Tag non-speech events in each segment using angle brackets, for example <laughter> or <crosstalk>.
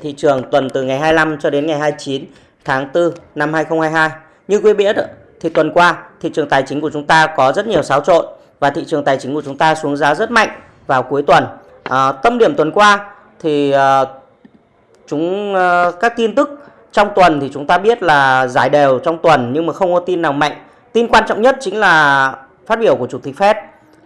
thị trường tuần từ ngày 25 cho đến ngày 29 tháng 4 năm 2022. Như quý biết thì tuần qua thị trường tài chính của chúng ta có rất nhiều xáo trộn và thị trường tài chính của chúng ta xuống giá rất mạnh vào cuối tuần. À, tâm điểm tuần qua thì à, chúng à, các tin tức trong tuần thì chúng ta biết là giải đều trong tuần nhưng mà không có tin nào mạnh. Tin quan trọng nhất chính là phát biểu của chủ tịch Fed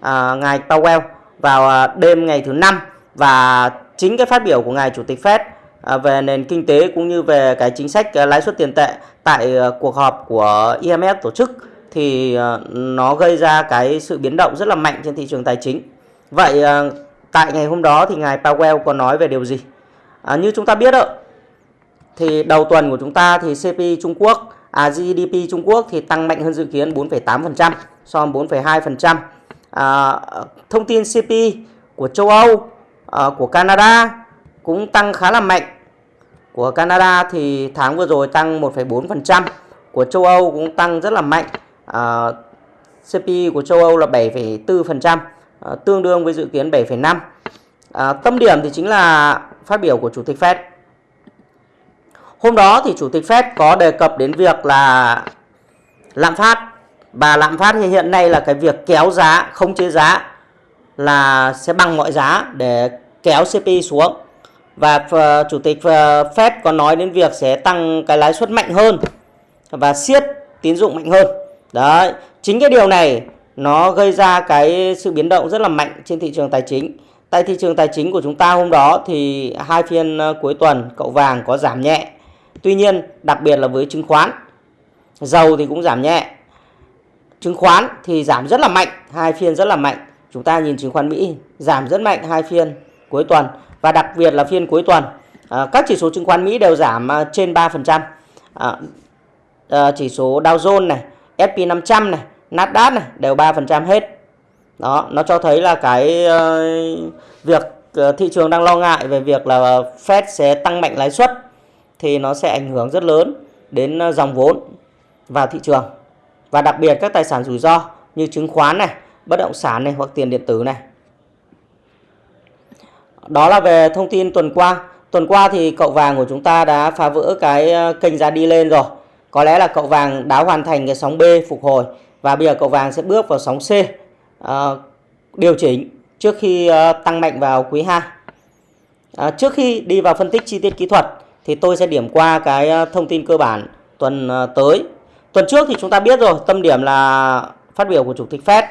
à, ngài Powell vào à, đêm ngày thứ năm và chính cái phát biểu của ngài chủ tịch Fed À, về nền kinh tế cũng như về cái chính sách lãi suất tiền tệ tại ờ, cuộc họp của IMF tổ chức thì ờ, nó gây ra cái sự biến động rất là mạnh trên thị trường tài chính. Vậy ờ, tại ngày hôm đó thì ngài Powell có nói về điều gì? À, như chúng ta biết đó, thì đầu tuần của chúng ta thì CPI Trung Quốc, à GDP Trung Quốc thì tăng mạnh hơn dự kiến 4,8% so với 4,2%. À, thông tin CPI của châu Âu, à, của Canada cũng tăng khá là mạnh. Của Canada thì tháng vừa rồi tăng 1,4%, của châu Âu cũng tăng rất là mạnh. À, CPI của châu Âu là 7,4%, à, tương đương với dự kiến 7,5%. À, tâm điểm thì chính là phát biểu của Chủ tịch Fed. Hôm đó thì Chủ tịch Fed có đề cập đến việc là lạm phát và lạm phát thì hiện nay là cái việc kéo giá, không chế giá là sẽ bằng mọi giá để kéo CPI xuống. Và ờ, Chủ tịch ờ, Fed có nói đến việc sẽ tăng cái lãi suất mạnh hơn và siết tín dụng mạnh hơn. Đấy, chính cái điều này nó gây ra cái sự biến động rất là mạnh trên thị trường tài chính. Tại thị trường tài chính của chúng ta hôm đó thì hai phiên ờ, cuối tuần cậu vàng có giảm nhẹ. Tuy nhiên, đặc biệt là với chứng khoán, dầu thì cũng giảm nhẹ. Chứng khoán thì giảm rất là mạnh, hai phiên rất là mạnh. Chúng ta nhìn chứng khoán Mỹ giảm rất mạnh hai phiên cuối tuần và đặc biệt là phiên cuối tuần à, các chỉ số chứng khoán Mỹ đều giảm à, trên 3%. À, à, chỉ số Dow Jones này, S&P 500 này, Nasdaq này đều 3% hết. Đó, nó cho thấy là cái uh, việc uh, thị trường đang lo ngại về việc là Fed sẽ tăng mạnh lãi suất thì nó sẽ ảnh hưởng rất lớn đến uh, dòng vốn vào thị trường. Và đặc biệt các tài sản rủi ro như chứng khoán này, bất động sản này hoặc tiền điện tử này. Đó là về thông tin tuần qua. Tuần qua thì cậu vàng của chúng ta đã phá vỡ cái ờ, kênh giá đi lên rồi. Có lẽ là cậu vàng đã hoàn thành cái sóng B phục hồi và bây giờ cậu vàng sẽ bước vào sóng C uh, điều chỉnh trước khi uh, tăng mạnh vào quý 2. Uh, trước khi đi vào phân tích chi tiết kỹ thuật thì tôi sẽ điểm qua cái thông tin cơ bản tuần tới. Tuần trước thì chúng ta biết rồi, tâm điểm là phát biểu của chủ tịch Fed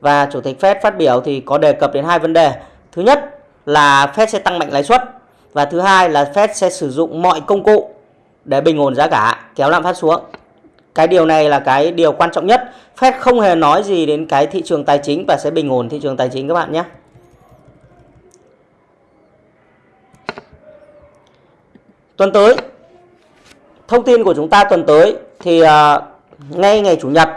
và chủ tịch Fed phát biểu thì có đề cập đến hai vấn đề. Thứ nhất là Fed sẽ tăng mạnh lãi suất và thứ hai là Fed sẽ sử dụng mọi công cụ để bình ổn giá cả, kéo lạm phát xuống. Cái điều này là cái điều quan trọng nhất. Fed không hề nói gì đến cái thị trường tài chính và sẽ bình ổn thị trường tài chính các bạn nhé. Tuần tới, thông tin của chúng ta tuần tới thì uh, ngay ngày Chủ nhật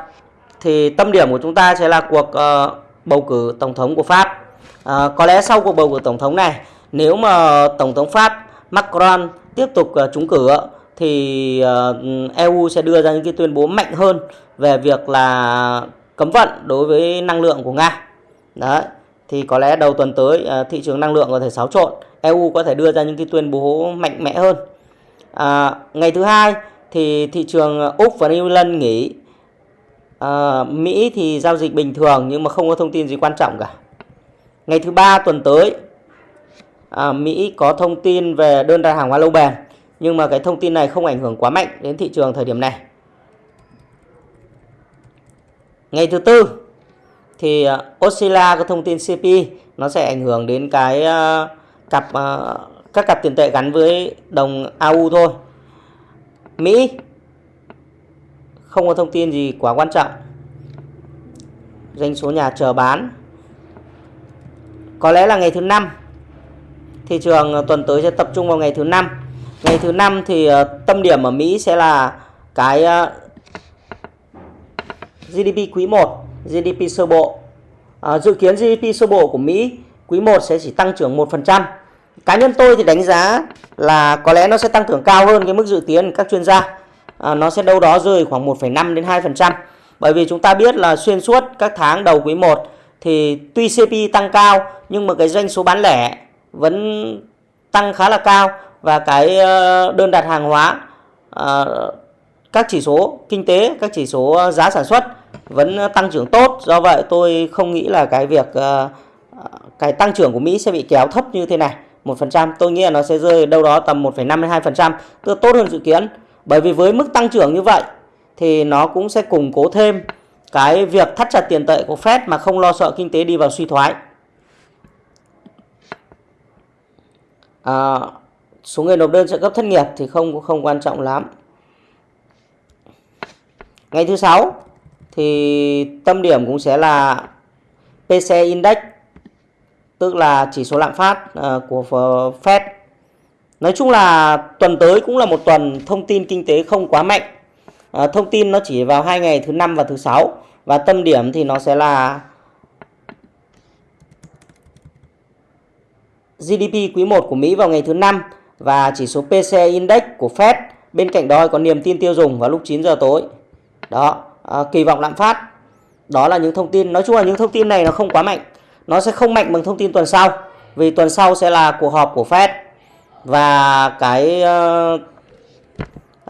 thì tâm điểm của chúng ta sẽ là cuộc uh, bầu cử tổng thống của Pháp. À, có lẽ sau cuộc bầu cử tổng thống này, nếu mà tổng thống Pháp Macron tiếp tục uh, trúng cử thì ờ, uh, EU sẽ đưa ra những cái tuyên bố mạnh hơn về việc là cấm vận đối với năng lượng của Nga. Đấy, thì có lẽ đầu tuần tới uh, thị trường năng lượng có thể xáo trộn, EU có thể đưa ra những cái tuyên bố mạnh mẽ hơn. À, ngày thứ hai thì thị trường Úc và New Zealand nghỉ à, Mỹ thì giao dịch bình thường nhưng mà không có thông tin gì quan trọng cả. Ngày thứ ba tuần tới à, Mỹ có thông tin về đơn đặt hàng hóa lâu bền nhưng mà cái thông tin này không ảnh hưởng quá mạnh đến thị trường thời điểm này. Ngày thứ tư thì Oscilla Australia có thông tin CP nó sẽ ảnh hưởng đến cái uh, cặp uh, các cặp tiền tệ gắn với đồng AU thôi. Mỹ không có thông tin gì quá quan trọng doanh số nhà chờ bán có lẽ là ngày thứ năm. Thị trường ờ, tuần tới sẽ tập trung vào ngày thứ năm. Ngày thứ năm thì ờ, tâm điểm ở Mỹ sẽ là cái ờ, GDP quý 1 GDP sơ bộ. À, dự kiến GDP sơ bộ của Mỹ quý 1 sẽ chỉ tăng trưởng 1% cá nhân tôi thì đánh giá là có lẽ nó sẽ tăng trưởng cao hơn cái mức dự kiến các chuyên gia. À, nó sẽ đâu đó rơi khoảng 1,5 đến 2%. Bởi vì chúng ta biết là xuyên suốt các tháng đầu quý 1 thì tuy CPI tăng cao nhưng mà cái doanh số bán lẻ vẫn tăng khá là cao. Và cái ờ, đơn đặt hàng hóa ờ, các chỉ số kinh tế các chỉ số ờ, giá sản xuất vẫn tăng trưởng tốt. Do vậy tôi không nghĩ là cái việc cái tăng trưởng của Mỹ sẽ bị kéo thấp như thế này. 1% tôi nghĩ là nó sẽ rơi đâu đó tầm 1,5 đến 2% tức tốt hơn dự kiến. Bởi vì với mức tăng trưởng như vậy thì nó cũng sẽ củng cố thêm cái việc thắt chặt tiền tệ của Fed mà không lo sợ kinh tế đi vào suy thoái. À, số người nộp đơn trợ cấp thất nghiệp thì không không quan trọng lắm. Ngày thứ sáu thì tâm điểm cũng sẽ là PC Index tức là chỉ số lạm phát uh, của Fed. Nói chung là tuần tới cũng là một tuần thông tin kinh tế không quá mạnh à, thông tin nó chỉ vào hai ngày thứ năm và thứ sáu và tâm điểm thì nó sẽ là GDP quý 1 của Mỹ vào ngày thứ năm và chỉ số PCE Index của Fed. Bên cạnh đó có niềm tin tiêu dùng vào lúc 9 giờ tối. Đó, à, kỳ vọng lạm phát. Đó là những thông tin, nói chung là những thông tin này nó không quá mạnh. Nó sẽ không mạnh bằng thông tin tuần sau. Vì tuần sau sẽ là cuộc họp của Fed và cái uh,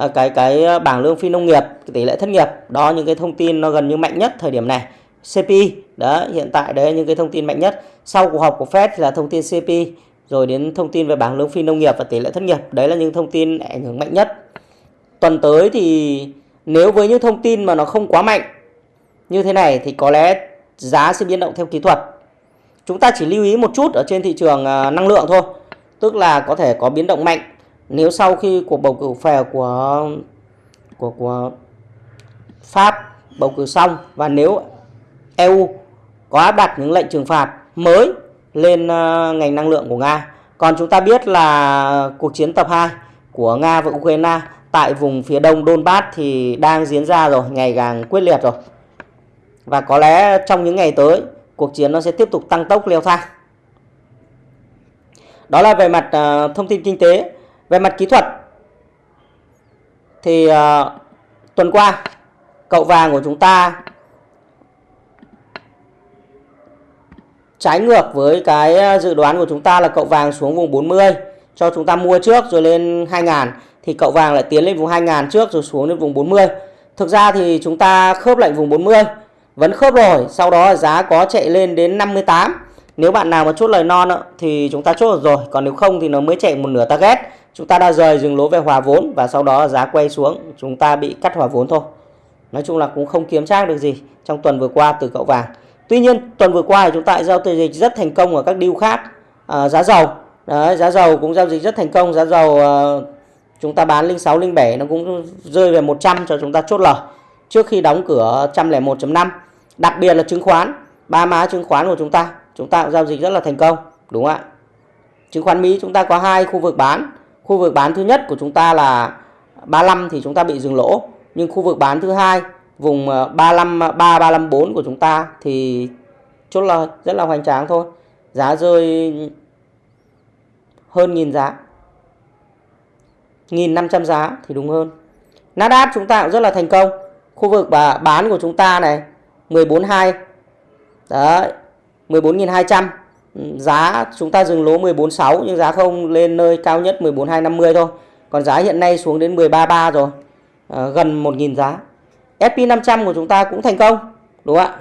Ờ, cái cái ờ, bảng lương phi nông nghiệp, tỷ lệ thất nghiệp. Đó những cái thông tin nó gần như mạnh nhất thời điểm này. CPI, đó hiện tại đấy những cái thông tin mạnh nhất. Sau cuộc họp của Fed thì là thông tin CPI rồi đến thông tin về bảng lương phi nông nghiệp và tỷ lệ thất nghiệp. Đấy là những thông tin ảnh hưởng mạnh nhất. Tuần tới thì nếu với những thông tin mà nó không quá mạnh như thế này thì có lẽ giá sẽ biến động theo kỹ thuật. Chúng ta chỉ lưu ý một chút ở trên thị trường ờ, năng lượng thôi. Tức là có thể có biến động mạnh nếu sau khi cuộc bầu cử phè của của của Pháp bầu cử xong và nếu EU có áp đặt những lệnh trừng phạt mới lên ờ, ngành năng lượng của Nga. Còn chúng ta biết là cuộc chiến tập 2 của Nga và Ukraine tại vùng phía đông Donbass thì đang diễn ra rồi, ngày càng quyết liệt rồi. Và có lẽ trong những ngày tới, cuộc chiến nó sẽ tiếp tục tăng tốc leo thang. Đó là về mặt ờ, thông tin kinh tế. Về mặt kỹ thuật thì uh, tuần qua cậu vàng của chúng ta trái ngược với cái ờ, dự đoán của chúng ta là cậu vàng xuống vùng 40 cho chúng ta mua trước rồi lên 2000 thì cậu vàng lại tiến lên vùng 2000 trước rồi xuống đến vùng 40. Thực ra thì chúng ta khớp lệnh vùng 40 vẫn khớp rồi, sau đó giá có chạy lên đến 58. Nếu bạn nào mà chốt lời non thì chúng ta chốt được rồi, còn nếu không thì nó mới chạy một nửa target. Chúng ta đã rời dừng lỗ về hòa vốn và sau đó giá quay xuống, chúng ta bị cắt hòa vốn thôi. Nói chung là cũng không kiếm trác được gì trong tuần vừa qua từ cậu vàng. Tuy nhiên tuần vừa qua thì chúng ta giao dịch rất thành công ở các deal khác. À, giá dầu, Đấy, giá dầu cũng giao dịch rất thành công. Giá dầu uh, chúng ta bán 06, 07 nó cũng rơi về 100 cho chúng ta chốt lời trước khi đóng cửa 101.5. Đặc biệt là chứng khoán, ba má chứng khoán của chúng ta, chúng ta cũng giao dịch rất là thành công, đúng không ạ? Chứng khoán Mỹ chúng ta có hai khu vực bán. Khu vực bán thứ nhất của chúng ta là 35 thì chúng ta bị dừng lỗ, nhưng khu vực bán thứ hai vùng ờ, 353 354 ờ, của chúng ta thì chốt là rất là hoành tráng thôi. Giá rơi hơn nghìn giá. 1.500 giá thì đúng hơn. Nasdaq chúng ta cũng rất là thành công. Khu vực bán của chúng ta này 142. Đấy. 14.200. Giá chúng ta dừng lỗ 14.6 nhưng giá không lên nơi cao nhất 14.250 thôi. Còn giá hiện nay xuống đến 13.3 rồi. À, gần 1.000 giá. SP500 của chúng ta cũng thành công đúng không ạ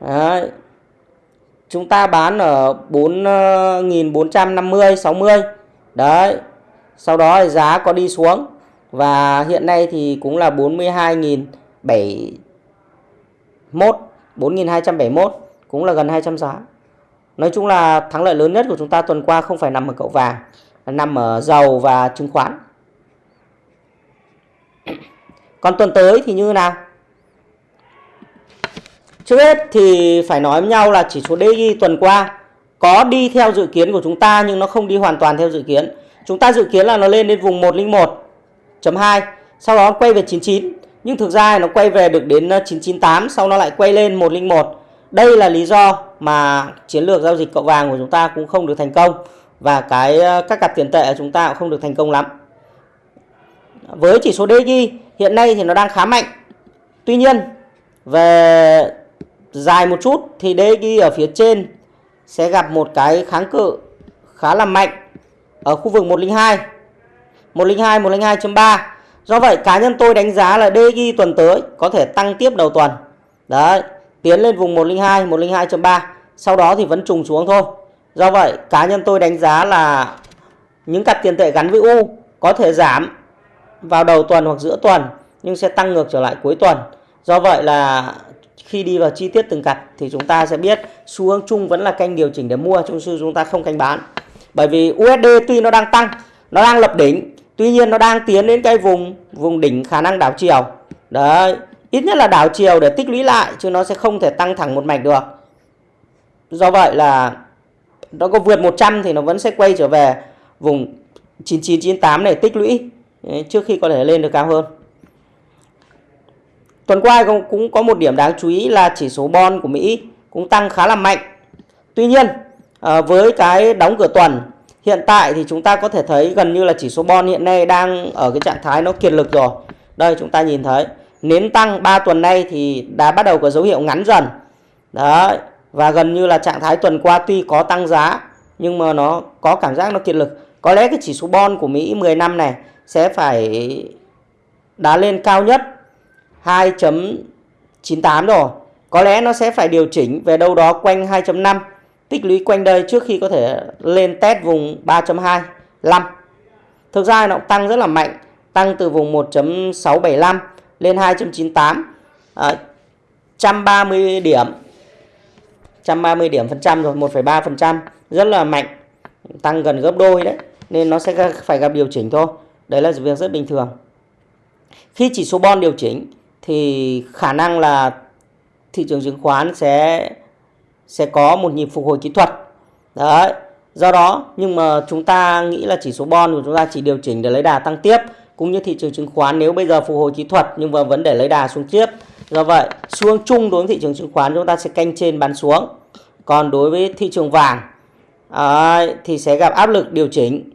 Đấy. chúng ta bán ở 4.450 60 đấy sau đó thì giá có đi xuống và hiện nay thì cũng là 42.071 4.271 cũng là gần 200 giá Nói chung là thắng lợi lớn nhất của chúng ta tuần qua không phải nằm ở cậu vàng nằm ở dầu và chứng khoán <clears throat> còn tuần tới thì như nào? Trước hết thì phải nói với nhau là chỉ số DI tuần qua có đi theo dự kiến của chúng ta nhưng nó không đi hoàn toàn theo dự kiến. Chúng ta dự kiến là nó lên đến vùng 101.2, sau đó quay về 99. Nhưng thực ra nó quay về được đến 998, sau nó lại quay lên 101. Đây là lý do mà chiến lược giao dịch cậu vàng của chúng ta cũng không được thành công và cái ờ, các cặp tiền tệ của chúng ta cũng không được thành công lắm. Với chỉ số DXY hiện nay thì nó đang khá mạnh. Tuy nhiên, về dài một chút thì DXY ở phía trên sẽ gặp một cái kháng cự khá là mạnh ở khu vực 102 102 102.3 do vậy, cá nhân tôi đánh giá là DXY tuần tới có thể tăng tiếp đầu tuần đấy tiến lên vùng 102 102.3 sau đó thì vẫn trùng xuống thôi. Do vậy, cá nhân tôi đánh giá là những cặp tiền tệ gắn với U có thể giảm vào đầu tuần hoặc giữa tuần, nhưng sẽ tăng ngược trở lại cuối tuần. Do vậy là khi đi vào chi tiết từng cặp thì chúng ta sẽ biết xu hướng chung vẫn là canh điều chỉnh để mua trong sư chúng ta không canh bán. Bởi vì USD tuy nó đang tăng, nó đang lập đỉnh, tuy nhiên nó đang tiến đến cái vùng vùng đỉnh khả năng đảo chiều. Đấy ít nhất là đảo chiều để tích lũy lại, chứ nó sẽ không thể tăng thẳng một mạch được do vậy là nó có vượt 100 thì nó vẫn sẽ quay trở về vùng 9998 này tích lũy trước khi có thể lên được cao hơn Tuần qua cũng có một điểm đáng chú ý là chỉ số bon của Mỹ cũng tăng khá là mạnh. Tuy nhiên ờ, với cái đóng cửa tuần, hiện tại thì chúng ta có thể thấy gần như là chỉ số bon hiện nay đang ở cái trạng thái nó kiệt lực rồi. Đây, chúng ta nhìn thấy nến tăng 3 tuần nay thì đã bắt đầu có dấu hiệu ngắn dần. Đấy và gần như là trạng thái tuần qua tuy có tăng giá nhưng mà nó có cảm giác nó kiệt lực. Có lẽ cái chỉ số bon của Mỹ 10 năm này sẽ phải đá lên cao nhất 2.98 rồi. Có lẽ nó sẽ phải điều chỉnh về đâu đó quanh 2.5 tích lũy quanh đây trước khi có thể lên test vùng 3.25. Thực ra nó tăng rất là mạnh, tăng từ vùng 1.675 lên 2.98 à, 130 điểm. 130 điểm phần trăm rồi 1,3 phần trăm. Rất là mạnh tăng gần gấp đôi đấy nên nó sẽ phải gặp điều chỉnh thôi. Đấy là việc rất bình thường. Khi chỉ số bon điều chỉnh thì khả năng là thị trường chứng khoán sẽ sẽ có một nhịp phục hồi kỹ thuật. Đấy do đó nhưng mà chúng ta nghĩ là chỉ số bon của chúng ta chỉ điều chỉnh để lấy đà tăng tiếp cũng như thị trường chứng khoán nếu bây giờ phục hồi kỹ thuật nhưng mà vẫn để lấy đà xuống tiếp do vậy xu hướng chung đối với thị trường chứng khoán chúng ta sẽ canh trên bán xuống còn đối với thị trường vàng à, thì sẽ gặp áp lực điều chỉnh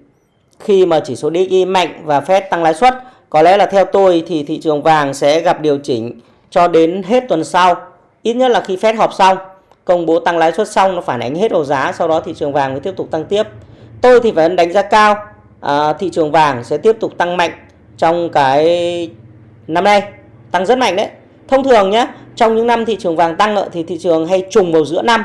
khi mà chỉ số DXY mạnh và Fed tăng lãi suất có lẽ là theo tôi thì thị trường vàng sẽ gặp điều chỉnh cho đến hết tuần sau. Ít nhất là khi Fed họp xong, công bố tăng lãi suất xong nó phản ánh hết đầu giá, sau đó thị trường vàng mới tiếp tục tăng tiếp. Tôi thì vẫn đánh giá cao à, thị trường vàng sẽ tiếp tục tăng mạnh trong cái năm nay, tăng rất mạnh đấy. Thông thường nhé, trong những năm thị trường vàng tăng thì thị trường hay trùng vào giữa năm,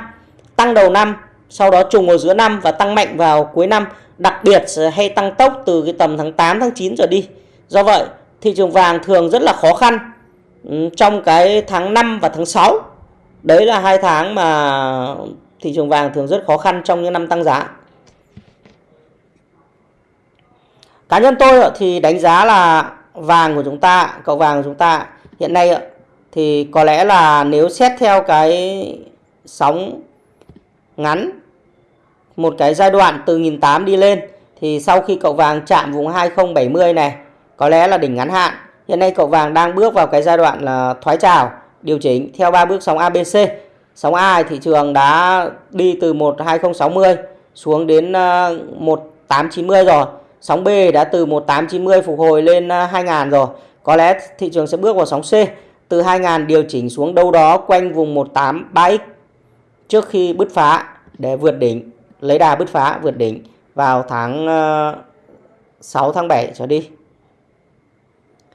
tăng đầu năm, sau đó trùng vào giữa năm và tăng mạnh vào cuối năm, đặc biệt hay tăng tốc từ cái tầm tháng 8 tháng 9 trở đi. Do vậy, thị trường vàng thường rất là khó khăn ừ, trong cái tháng 5 và tháng 6. Đấy là hai tháng mà thị trường vàng thường rất khó khăn trong những năm tăng giá. Cá nhân tôi thì đánh giá là vàng của chúng ta, cậu vàng của chúng ta hiện nay thì có lẽ là nếu xét theo cái sóng ngắn một cái giai đoạn từ 1.800 đi lên thì sau khi cậu vàng chạm vùng 2070 này có lẽ là đỉnh ngắn hạn. Hiện nay cậu vàng đang bước vào cái giai đoạn là thoái trào, điều chỉnh theo ba bước sóng ABC. Sóng A thị trường đã đi từ 12060 xuống đến ờ, 1890 rồi. Sóng B đã từ 1890 phục hồi lên à, 2000 rồi. Có lẽ thị trường sẽ bước vào sóng C từ 2000 điều chỉnh xuống đâu đó quanh vùng 183X trước khi bứt phá để vượt đỉnh, lấy đà bứt phá vượt đỉnh vào tháng à, 6 tháng 7 trở đi.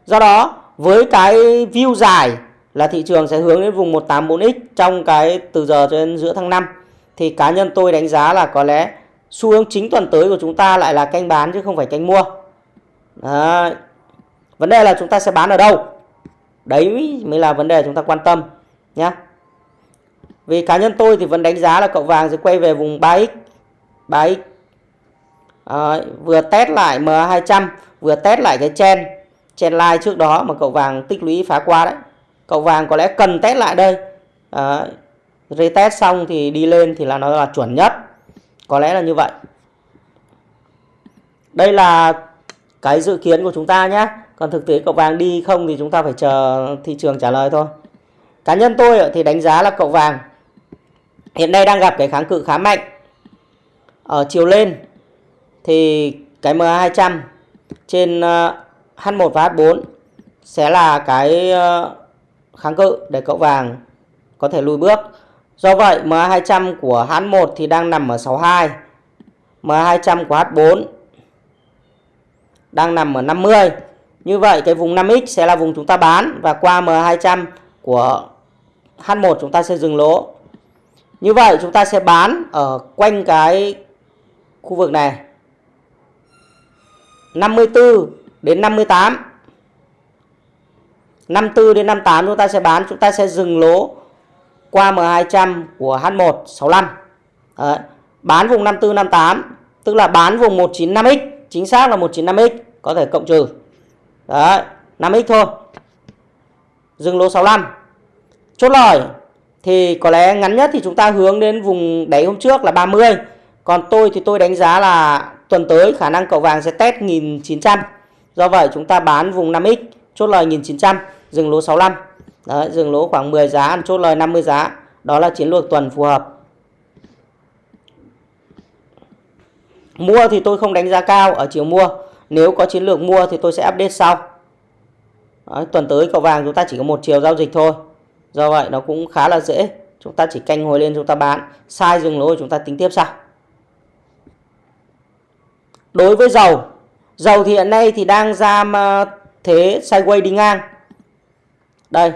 Do đó với cái view dài là thị trường sẽ hướng đến vùng 184x trong cái từ giờ cho đến giữa tháng 5 thì cá nhân tôi đánh giá là có lẽ xu hướng chính tuần tới của chúng ta lại là canh bán chứ không phải canh mua. Đấy. Vấn đề là chúng ta sẽ bán ở đâu? Đấy mới là vấn đề chúng ta quan tâm nhé. Vì cá nhân tôi thì vẫn đánh giá là cậu vàng sẽ quay về vùng 3x. 3x. À, vừa test lại M200, vừa test lại cái chen chen line trước đó mà cậu vàng tích lũy phá qua đấy cậu vàng có lẽ cần test lại đây à, retest xong thì đi lên thì là nó là chuẩn nhất có lẽ là như vậy. Đây là cái dự kiến của chúng ta nhé. Còn thực tế cậu vàng đi không thì chúng ta phải chờ thị trường trả lời thôi. Cá nhân tôi thì đánh giá là cậu vàng hiện nay đang gặp cái kháng cự khá mạnh. Ở chiều lên thì cái MA200 trên ờ, H1 và H4 sẽ là cái ờ, kháng cự để cậu vàng có thể lùi bước. Do vậy MA200 của H1 thì đang nằm ở 62. MA200 của H4 đang nằm ở 50. Như vậy, cái vùng 5x sẽ là vùng chúng ta bán và qua M200 của H1 chúng ta sẽ dừng lỗ. Như vậy, chúng ta sẽ bán ở quanh cái khu vực này 54 đến 58 54 đến 58 chúng ta sẽ bán, chúng ta sẽ dừng lỗ qua M200 của H1 65 Đấy. bán vùng 54 58 tức là bán vùng 195x chính xác là 195x có thể cộng trừ. Đấy 5x thôi. Dừng lỗ 65 chốt lời, thì có lẽ ngắn nhất thì chúng ta hướng đến vùng đáy hôm trước là 30 còn tôi thì tôi đánh giá là tuần tới khả năng cậu vàng sẽ test 1900 do vậy chúng ta bán vùng 5x chốt lời 1900 dừng lỗ 65 Đấy, dừng lỗ khoảng 10 giá ăn chốt lời 50 giá. Đó là chiến lược tuần phù hợp. Mua thì tôi không đánh giá cao ở chiều mua. Nếu có chiến lược mua thì tôi sẽ update sau. Đấy, tuần tới cầu vàng chúng ta chỉ có một chiều giao dịch thôi. Do vậy nó cũng khá là dễ. Chúng ta chỉ canh hồi lên chúng ta bán. Sai dừng lỗ chúng ta tính tiếp sau. Đối với dầu dầu thì hiện nay thì đang ra thế sideways đi ngang. Đây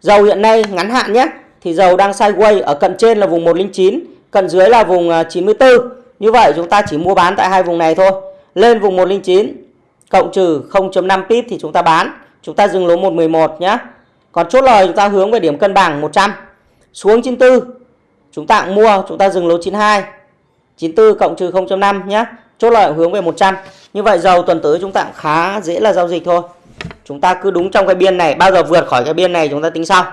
dầu hiện nay ngắn hạn nhé. Thì dầu đang sideways ở cận trên là vùng 109 cận dưới là vùng à, 94 như vậy chúng ta chỉ mua bán tại hai vùng này thôi. Lên vùng 109 cộng trừ 0.5 pip thì chúng ta bán. Chúng ta dừng lỗ 111 nhé. Còn chốt lời chúng ta hướng về điểm cân bằng 100 xuống 94 chúng ta cũng mua, chúng ta dừng lỗ 92 94 cộng trừ 0.5 nhé. Chốt lời hướng về 100 như vậy dầu tuần tới chúng ta cũng khá dễ là giao dịch thôi chúng ta cứ đúng trong cái biên này, bao giờ vượt khỏi cái biên này chúng ta tính sau.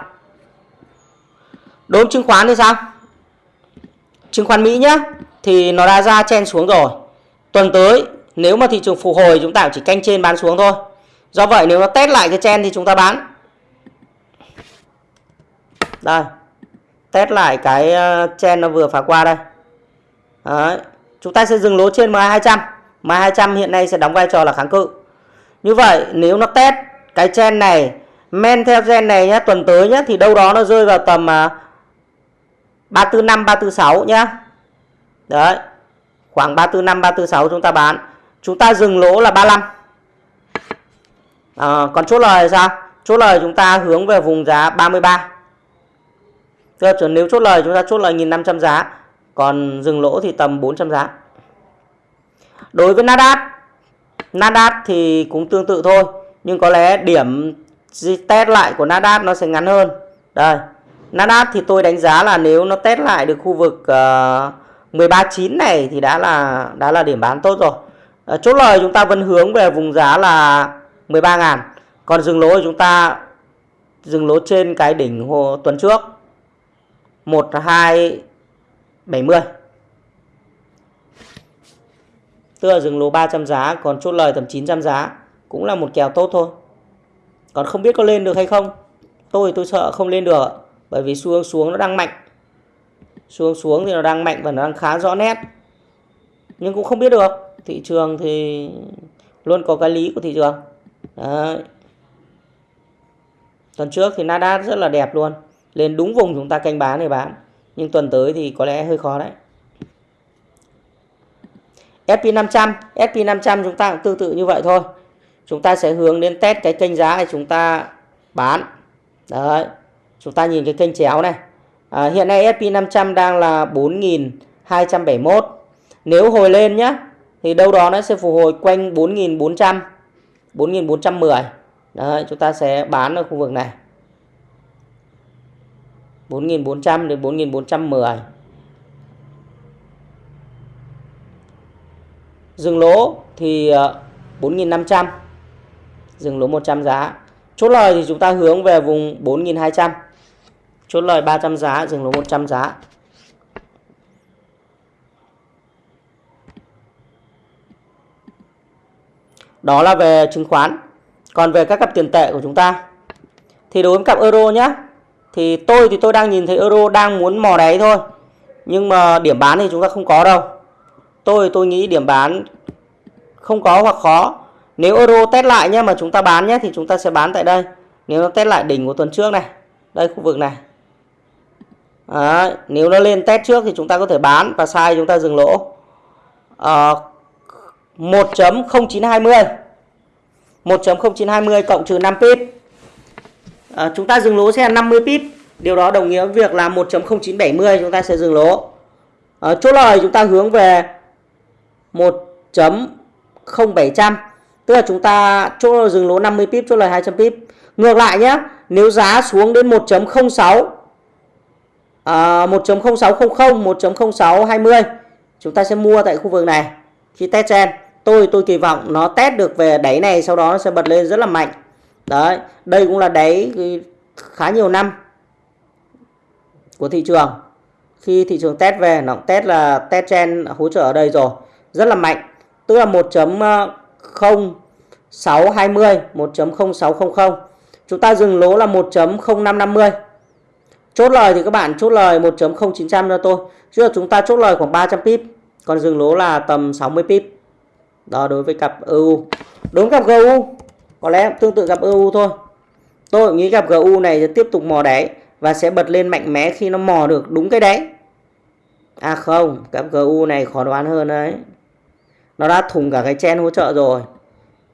Đối chứng khoán thì sao? Chứng khoán Mỹ nhá, thì nó đã ra chen xuống rồi. Tuần tới, nếu mà thị trường phục hồi chúng ta chỉ canh trên bán xuống thôi. Do vậy nếu nó test lại cái chen thì chúng ta bán. Đây, test lại cái ờ, chen nó vừa phá qua đây. Đấy. chúng ta sẽ dừng lỗ trên MA200 MA200 hiện nay sẽ đóng vai trò là kháng cự như vậy nếu nó test cái gen này men theo gen này nhá tuần tới nhá thì đâu đó nó rơi vào tầm uh, 345 346 nhá. Đấy. Khoảng 345 346 chúng ta bán. Chúng ta dừng lỗ là 35. À, ờ, còn chốt lời sao? Chốt lời chúng ta hướng về vùng giá 33. Tức là nếu chốt lời chúng ta chốt lời 1.500 giá. Còn dừng lỗ thì tầm 400 giá. Đối với Nasdaq. Nasdaq thì cũng tương tự thôi. Nhưng có lẽ điểm test lại của Nasdaq nó sẽ ngắn hơn. Đây. Nasdaq thì tôi đánh giá là nếu nó test lại được khu vực uh, ờ, 139 này thì đã là đã là điểm bán tốt rồi. Uh, chốt lời chúng ta vẫn hướng về vùng giá là 13.000. Còn dừng lỗ chúng ta dừng lỗ trên cái đỉnh hồ tuần trước 1270. Tức là dừng lỗ 300 giá, còn chốt lời tầm 900 giá. Cũng là một kèo tốt thôi. Còn không biết có lên được hay không. Tôi tôi sợ không lên được, bởi vì xu hướng xuống nó đang mạnh. Xu hướng xuống thì nó đang mạnh và nó đang khá rõ nét. Nhưng cũng không biết được, thị trường thì luôn có cái lý của thị trường. Đấy. tuần trước thì Nasdaq rất là đẹp luôn. Lên đúng vùng chúng ta canh bán để bán nhưng tuần tới thì có lẽ hơi khó đấy. SP500 SP500 chúng ta cũng tương tự như vậy thôi. Chúng ta sẽ hướng đến test cái kênh giá này chúng ta bán. Đấy chúng ta nhìn cái kênh chéo này. À, hiện nay SP500 đang là 4.271 nếu hồi lên nhá thì đâu đó nó sẽ phục hồi quanh 4.400 4.410 Đấy, chúng ta sẽ bán ở khu vực này. 4.400 đến 4.410 dừng lỗ thì ờ, 4.500 dừng lỗ 100 giá. Chốt lời thì chúng ta hướng về vùng 4.200 chốt lời 300 giá, dừng lỗ 100 giá. Đó là về chứng khoán. Còn về các cặp tiền tệ của chúng ta. Thì đối với cặp euro nhé thì tôi thì tôi đang nhìn thấy euro đang muốn mò đáy thôi. Nhưng mà điểm bán thì chúng ta không có đâu tôi tôi nghĩ điểm bán không có hoặc khó. Nếu euro test lại nhé mà chúng ta bán nhé thì chúng ta sẽ bán tại đây. Nếu nó test lại đỉnh của tuần trước này đây khu vực này. Đấy, nếu nó lên test trước thì chúng ta có thể bán và sai chúng ta dừng lỗ. À, 1.0920 1.0920 cộng trừ 5 pip. À, chúng ta dừng lỗ sẽ là 50 pip. Điều đó đồng nghĩa với việc là 1.0970 chúng ta sẽ dừng lỗ. À, chốt lời chúng ta hướng về 1.0700 tức là chúng ta chỗ dừng lỗ 50 pip chốt lời 200 pip. Ngược lại nhé nếu giá xuống đến 1.06 à, 1.0600 1.0620 chúng ta sẽ mua tại khu vực này. Khi test trên tôi tôi kỳ vọng nó test được về đáy này sau đó nó sẽ bật lên rất là mạnh. Đấy đây cũng là đáy khá nhiều năm của thị trường. Khi thị trường test về nó test là test trend hỗ trợ ở đây rồi rất là mạnh. Tức là 1.0620 1.0600 ờ, chúng ta dừng lỗ là 1.0550 chốt lời thì các bạn chốt lời 1.0900 cho tôi. Chứ là chúng ta chốt lời khoảng 300 pip, còn dừng lỗ là tầm 60 pip. Đó, đối với cặp EU đúng cặp GU có lẽ tương tự cặp EU thôi. Tôi nghĩ cặp GU này sẽ tiếp tục mò đáy và sẽ bật lên mạnh mẽ khi nó mò được đúng cái đáy. À không, cặp GU này khó đoán hơn đấy nó đã thủng cả cái chen hỗ trợ rồi.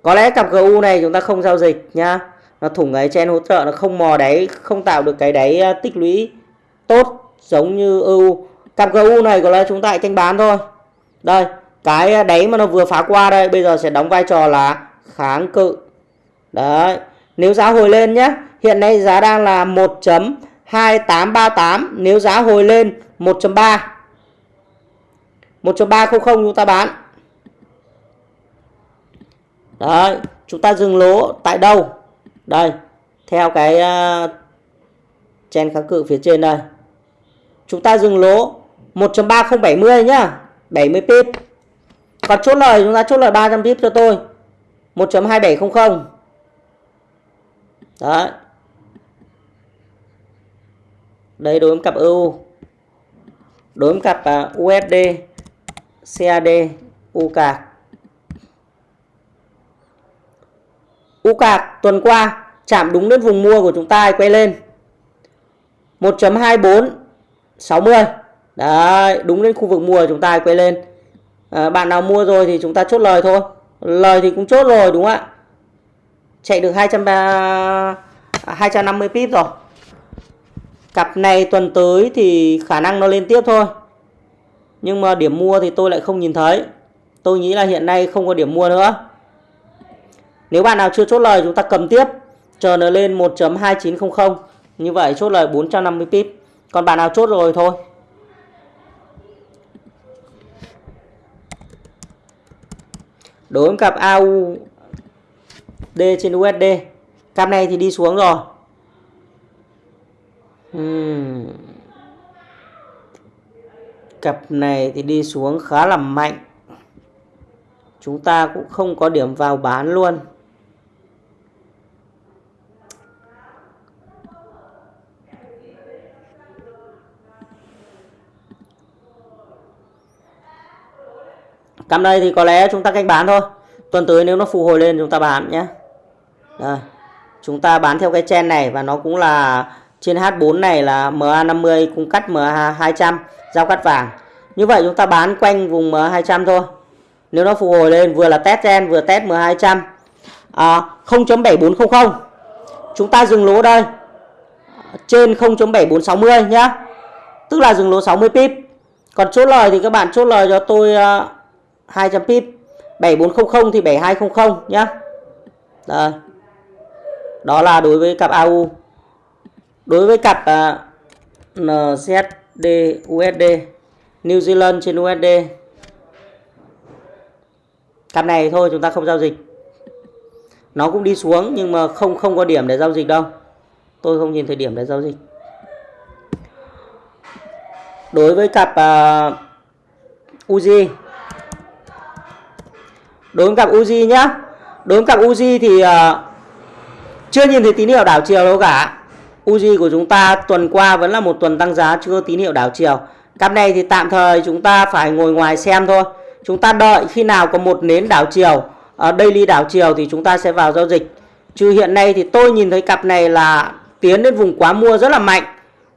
Có lẽ cặp GU này chúng ta không giao dịch nhá. Nó thủng cái chen hỗ trợ, nó không mò đáy, không tạo được cái đáy à, tích lũy tốt giống như EU cặp GU này có lẽ chúng ta canh bán thôi. Đây, cái à, đáy mà nó vừa phá qua đây, bây giờ sẽ đóng vai trò là kháng cự. Đấy, nếu giá hồi lên nhé hiện nay giá đang là 1.2838 nếu giá hồi lên 1.3 1.300 chúng ta bán đấy chúng ta dừng lỗ tại đâu? Đây theo cái à, uh, chen kháng cự phía trên đây. Chúng ta dừng lỗ 1.3070 nhá 70 pip. Còn chốt lời chúng ta chốt lời 300 pip cho tôi 1.2700 đấy. Đây đối với cặp EU đối với cặp à, USD CAD UCAC UCAC tuần qua chạm đúng đến vùng mua của chúng ta quay lên. 1.24 60 đấy đúng đến khu vực mua của chúng ta quay lên. À, bạn nào mua rồi thì chúng ta chốt lời thôi. Lời thì cũng chốt rồi đúng không ạ? Chạy được 200 250 pip rồi. Cặp này tuần tới thì khả năng nó lên tiếp thôi. Nhưng mà điểm mua thì tôi lại không nhìn thấy. Tôi nghĩ là hiện nay không có điểm mua nữa nếu bạn nào chưa chốt lời, chúng ta cầm tiếp. Chờ nó lên 1.2900 như vậy chốt lời 450 pip. Còn bạn nào chốt rồi thôi. Đối với cặp AU D trên USD cặp này thì đi xuống rồi. Uhm. cặp này thì đi xuống khá là mạnh. Chúng ta cũng không có điểm vào bán luôn. Cam đây thì có lẽ chúng ta canh bán thôi. Tuần tới nếu nó phục hồi lên chúng ta bán nhé. Đây. chúng ta bán theo cái chen này và nó cũng là trên H4 này là MA50 cung cắt MA200 giao cắt vàng. Như vậy chúng ta bán quanh vùng MA200 thôi. Nếu nó phục hồi lên vừa là test chen vừa test MA200 à, 0.7400 chúng ta dừng lỗ đây. Trên 0.7460 nhá. Tức là dừng lỗ 60 pip. Còn chốt lời thì các bạn chốt lời cho tôi à, 200 pip 7400 thì 7200 nhá. Đây. đó là đối với cặp AU đối với cặp à, uh, NZD USD New Zealand trên USD cặp này thôi chúng ta không giao dịch. Nó cũng đi xuống nhưng mà không không có điểm để giao dịch đâu. Tôi không nhìn thấy điểm để giao dịch. Đối với cặp uh, Uzi đối với cặp Uzi nhá. Đối với cặp Uzi thì uh, chưa nhìn thấy tín hiệu đảo chiều đâu cả. Uzi của chúng ta tuần qua vẫn là một tuần tăng giá chưa tín hiệu đảo chiều. Cặp này thì tạm thời chúng ta phải ngồi ngoài xem thôi. Chúng ta đợi khi nào có một nến đảo chiều uh, daily đảo chiều thì chúng ta sẽ vào giao dịch. Chứ hiện nay thì tôi nhìn thấy cặp này là tiến đến vùng quá mua rất là mạnh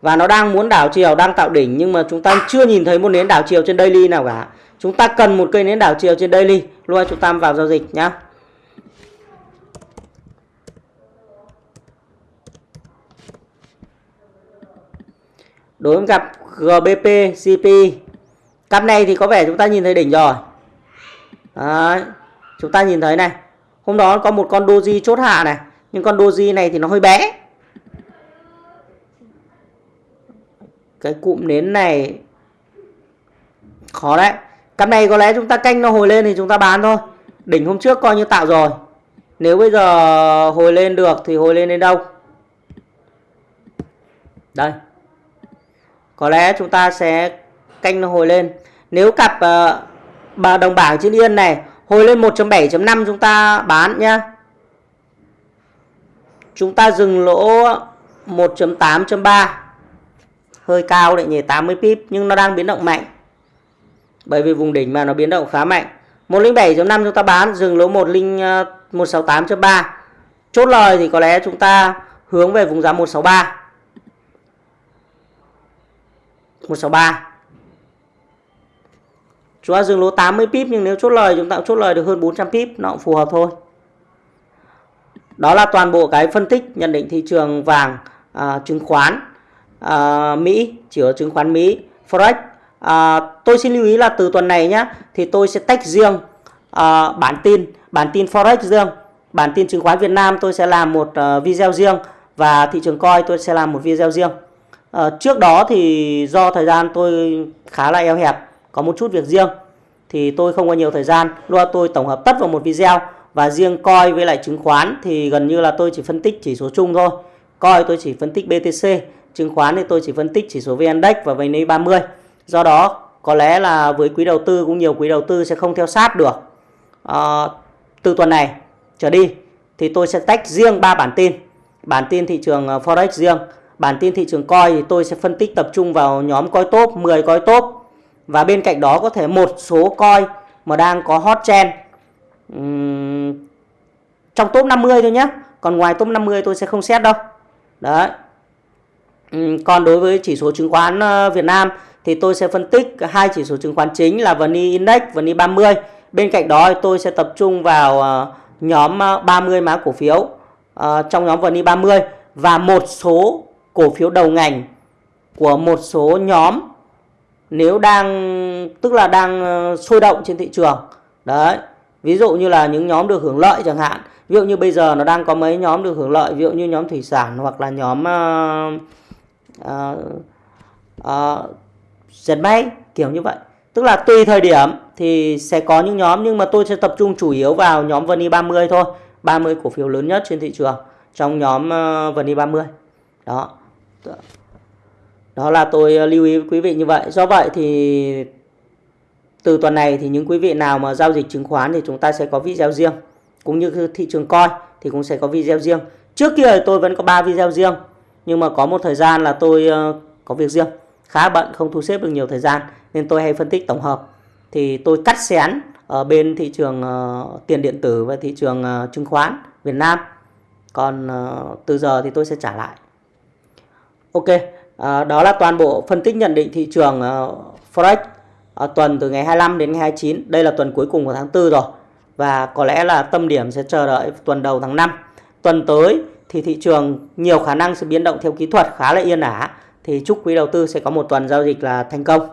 và nó đang muốn đảo chiều đang tạo đỉnh nhưng mà chúng ta chưa nhìn thấy một nến đảo chiều trên daily nào cả chúng ta cần một cây nến đảo chiều trên daily luôn chúng ta vào giao dịch nhá. Đối với cặp GBP CP cặp này thì có vẻ chúng ta nhìn thấy đỉnh rồi. Đấy, chúng ta nhìn thấy này. Hôm đó có một con doji chốt hạ này nhưng con doji này thì nó hơi bé. Cái cụm nến này khó đấy cặp này có lẽ chúng ta canh nó hồi lên thì chúng ta bán thôi. Đỉnh hôm trước coi như tạo rồi. Nếu bây giờ hồi lên được thì hồi lên đến đâu? Đây. Có lẽ chúng ta sẽ canh nó hồi lên. Nếu cặp uh, bà đồng bảng trên yên này hồi lên 1.7.5 chúng ta bán nhá. Chúng ta dừng lỗ 1.8.3 hơi cao đấy nhỉ 80 pip nhưng nó đang biến động mạnh bởi vì vùng đỉnh mà nó biến động khá mạnh. 107.5 chúng ta bán dừng lỗ 10 168.3 ờ, chốt lời thì có lẽ chúng ta hướng về vùng giá 163 163 chúng ta dừng lỗ 80 pip nhưng nếu chốt lời chúng ta cũng chốt lời được hơn 400 pip nó cũng phù hợp thôi. Đó là toàn bộ cái phân tích nhận định thị trường vàng à, chứng khoán à, Mỹ chỉ ở chứng khoán Mỹ. Forex à, tôi xin lưu ý là từ tuần này nhé thì tôi sẽ tách riêng à, bản tin bản tin Forex riêng bản tin chứng khoán Việt Nam tôi sẽ làm một uh, video riêng và thị trường coi tôi sẽ làm một video riêng. À, trước đó thì do thời gian tôi khá là eo hẹp có một chút việc riêng thì tôi không có nhiều thời gian. Lo tôi tổng hợp tất vào một video và riêng coi với lại chứng khoán thì gần như là tôi chỉ phân tích chỉ số chung thôi. Coi tôi chỉ phân tích BTC chứng khoán thì tôi chỉ phân tích chỉ số VN Index và VN 30 do đó có lẽ là với quý đầu tư cũng nhiều quý đầu tư sẽ không theo sát được. À, từ tuần này trở đi thì tôi sẽ tách riêng ba bản tin. Bản tin thị trường ờ, forex riêng bản tin thị trường coi thì tôi sẽ phân tích tập trung vào nhóm coi top 10 coi top. Và bên cạnh đó có thể một số coi mà đang có hot trend uhm, trong top 50 thôi nhé còn ngoài top 50 tôi sẽ không xét đâu. Đấy. Uhm, còn đối với chỉ số chứng khoán ờ, Việt Nam thì tôi sẽ phân tích hai chỉ số chứng khoán chính là VN Index, VN 30 bên cạnh đó tôi sẽ tập trung vào ờ, nhóm ờ, 30 mã cổ phiếu ờ, trong nhóm VN 30 và một số cổ phiếu đầu ngành của một số nhóm nếu đang tức là đang sôi động trên thị trường. Đấy ví dụ như là những nhóm được hưởng lợi chẳng hạn. Ví dụ như bây giờ nó đang có mấy nhóm được hưởng lợi ví dụ như nhóm thủy sản hoặc là nhóm uh, uh, uh, dệt may, kiểu như vậy. Tức là tùy thời điểm thì sẽ có những nhóm, nhưng mà tôi sẽ tập trung chủ yếu vào nhóm VN 30 thôi. 30 cổ phiếu lớn nhất trên thị trường trong nhóm ờ, VN 30 đó. Đó là tôi ờ, lưu ý với quý vị như vậy. Do vậy thì từ tuần này thì những quý vị nào mà giao dịch chứng khoán thì chúng ta sẽ có video riêng. Cũng như thị trường coi thì cũng sẽ có video riêng. Trước kia tôi vẫn có 3 video riêng, nhưng mà có một thời gian là tôi ờ, có việc riêng khá bận không thu xếp được nhiều thời gian nên tôi hay phân tích tổng hợp thì tôi cắt xén ở bên thị trường uh, tiền điện tử và thị trường uh, chứng khoán Việt Nam còn uh, từ giờ thì tôi sẽ trả lại Ok đó là toàn bộ phân tích nhận định thị trường uh, Forex uh, tuần từ ngày 25 đến ngày 29. Đây là tuần cuối cùng của tháng 4 rồi. Và có lẽ là tâm điểm sẽ chờ đợi tuần đầu tháng 5. Tuần tới thì thị trường nhiều khả năng sẽ biến động theo kỹ thuật khá là yên ả. Thì chúc quý đầu tư sẽ có một tuần giao dịch là thành công.